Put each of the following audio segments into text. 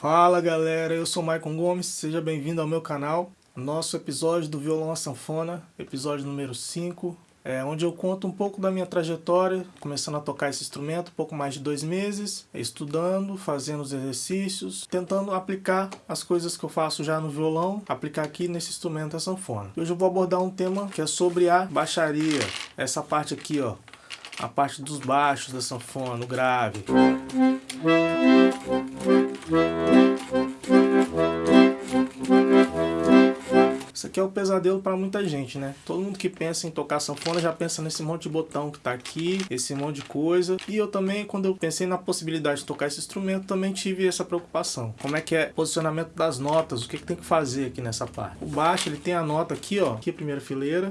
Fala galera, eu sou Maicon Gomes, seja bem-vindo ao meu canal. Nosso episódio do Violão à Sanfona, episódio número 5, é, onde eu conto um pouco da minha trajetória, começando a tocar esse instrumento, um pouco mais de dois meses, estudando, fazendo os exercícios, tentando aplicar as coisas que eu faço já no violão, aplicar aqui nesse instrumento a sanfona. Hoje eu vou abordar um tema que é sobre a baixaria, essa parte aqui, ó, a parte dos baixos da sanfona, o grave. Aqui é o pesadelo para muita gente, né? Todo mundo que pensa em tocar sanfona já pensa nesse monte de botão que tá aqui, esse monte de coisa. E eu também, quando eu pensei na possibilidade de tocar esse instrumento, também tive essa preocupação. Como é que é o posicionamento das notas, o que, que tem que fazer aqui nessa parte. O baixo, ele tem a nota aqui, ó, aqui a primeira fileira,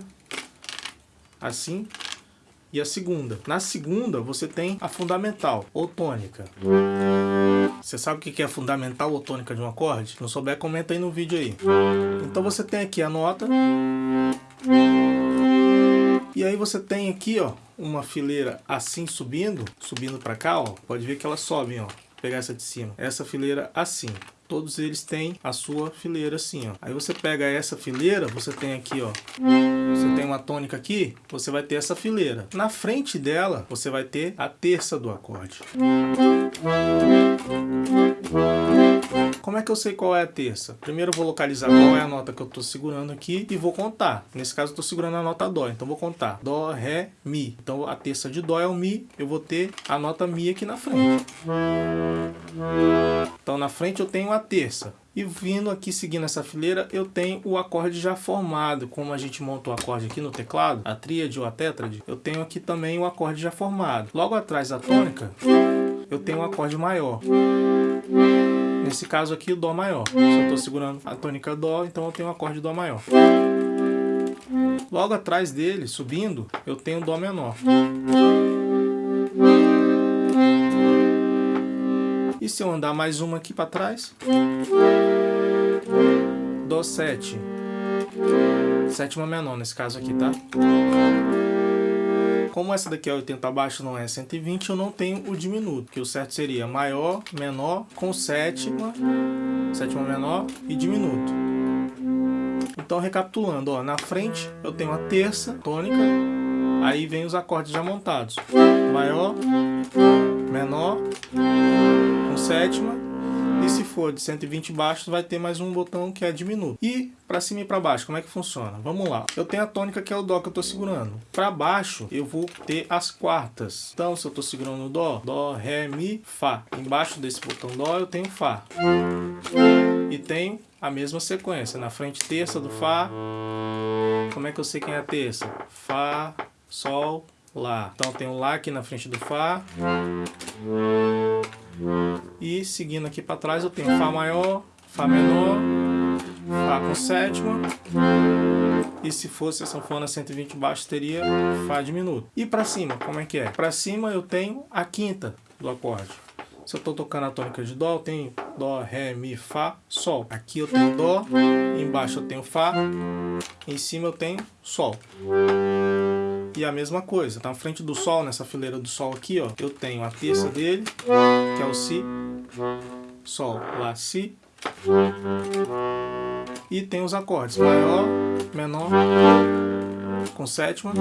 assim, e a segunda. Na segunda, você tem a fundamental, ou tônica. Você sabe o que é a fundamental ou tônica de um acorde? Se não souber, comenta aí no vídeo aí. Então você tem aqui a nota. E aí você tem aqui, ó, uma fileira assim subindo, subindo para cá, ó. Pode ver que elas sobem, ó. Vou pegar essa de cima. Essa fileira assim todos eles têm a sua fileira assim, ó. Aí você pega essa fileira, você tem aqui, ó. Você tem uma tônica aqui, você vai ter essa fileira. Na frente dela, você vai ter a terça do acorde. Como é que eu sei qual é a terça? Primeiro eu vou localizar qual é a nota que eu estou segurando aqui e vou contar. Nesse caso eu estou segurando a nota Dó, então vou contar. Dó, Ré, Mi. Então a terça de Dó é o Mi, eu vou ter a nota Mi aqui na frente. Então na frente eu tenho a terça. E vindo aqui seguindo essa fileira, eu tenho o acorde já formado. Como a gente monta o acorde aqui no teclado, a tríade ou a tétrade, eu tenho aqui também o acorde já formado. Logo atrás da tônica, eu tenho um acorde maior. Nesse caso aqui, Dó maior. Se eu estou segurando a tônica Dó, então eu tenho o acorde Dó maior. Logo atrás dele, subindo, eu tenho Dó menor. E se eu andar mais uma aqui para trás? Dó 7. Sétima menor nesse caso aqui, tá? Como essa daqui é 80 abaixo, não é 120, eu não tenho o diminuto, que o certo seria maior, menor, com sétima, sétima menor e diminuto. Então, recapitulando, ó, na frente eu tenho a terça tônica, aí vem os acordes já montados. Maior, menor, com sétima e se for de 120 baixos, vai ter mais um botão que é diminuto. E para cima e para baixo, como é que funciona? Vamos lá. Eu tenho a tônica que é o Dó que eu estou segurando. Para baixo, eu vou ter as quartas. Então, se eu estou segurando o Dó, Dó, Ré, Mi, Fá. Embaixo desse botão Dó, eu tenho Fá. E tenho a mesma sequência. Na frente, terça do Fá. Como é que eu sei quem é a terça? Fá, Sol, Lá. Então, eu tenho Lá aqui na frente do Fá. E seguindo aqui para trás eu tenho Fá maior, Fá menor, Fá com sétima. E se fosse a sanfona 120 baixo teria Fá diminuto. E para cima, como é que é? Para cima eu tenho a quinta do acorde. Se eu estou tocando a tônica de Dó, eu tenho Dó, Ré, Mi, Fá, Sol. Aqui eu tenho Dó, embaixo eu tenho Fá, em cima eu tenho Sol. E a mesma coisa, tá na frente do Sol, nessa fileira do Sol aqui, ó, eu tenho a terça dele, que é o Si, Sol, Lá, Si. E tem os acordes maior, menor, com sétima.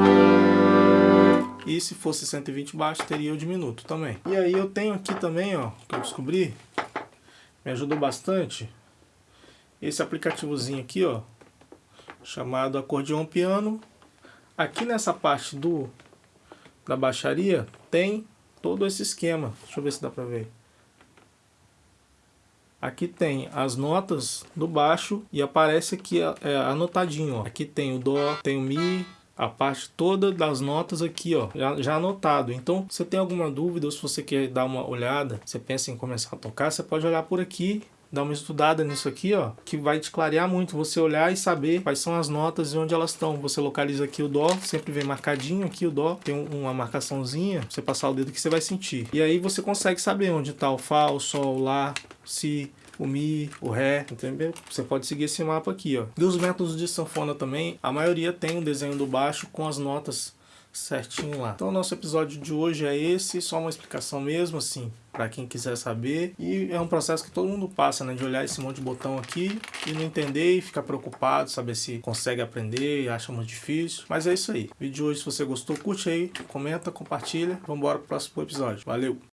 E se fosse 120 baixo, teria o diminuto também. E aí eu tenho aqui também, ó, que eu descobri, me ajudou bastante, esse aplicativozinho aqui, ó, chamado Acordeon Piano Aqui nessa parte do da baixaria tem todo esse esquema. Deixa eu ver se dá para ver. Aqui tem as notas do baixo e aparece aqui é, anotadinho. Ó. Aqui tem o Dó, tem o Mi, a parte toda das notas aqui, ó, já, já anotado. Então, se você tem alguma dúvida ou se você quer dar uma olhada, você pensa em começar a tocar, você pode olhar por aqui dar uma estudada nisso aqui, ó, que vai te clarear muito, você olhar e saber quais são as notas e onde elas estão. Você localiza aqui o Dó, sempre vem marcadinho aqui o Dó, tem uma marcaçãozinha, você passar o dedo que você vai sentir. E aí você consegue saber onde está o Fá, o Sol, o Lá, o Si, o Mi, o Ré, entendeu? Você pode seguir esse mapa aqui, ó. E os métodos de sanfona também, a maioria tem um desenho do baixo com as notas certinho lá. Então o nosso episódio de hoje é esse, só uma explicação mesmo, assim, para quem quiser saber. E é um processo que todo mundo passa, né? De olhar esse monte de botão aqui e não entender e ficar preocupado, saber se consegue aprender, acha muito difícil. Mas é isso aí. Vídeo de hoje, se você gostou, curte aí, comenta, compartilha. Vamos embora pro próximo episódio. Valeu!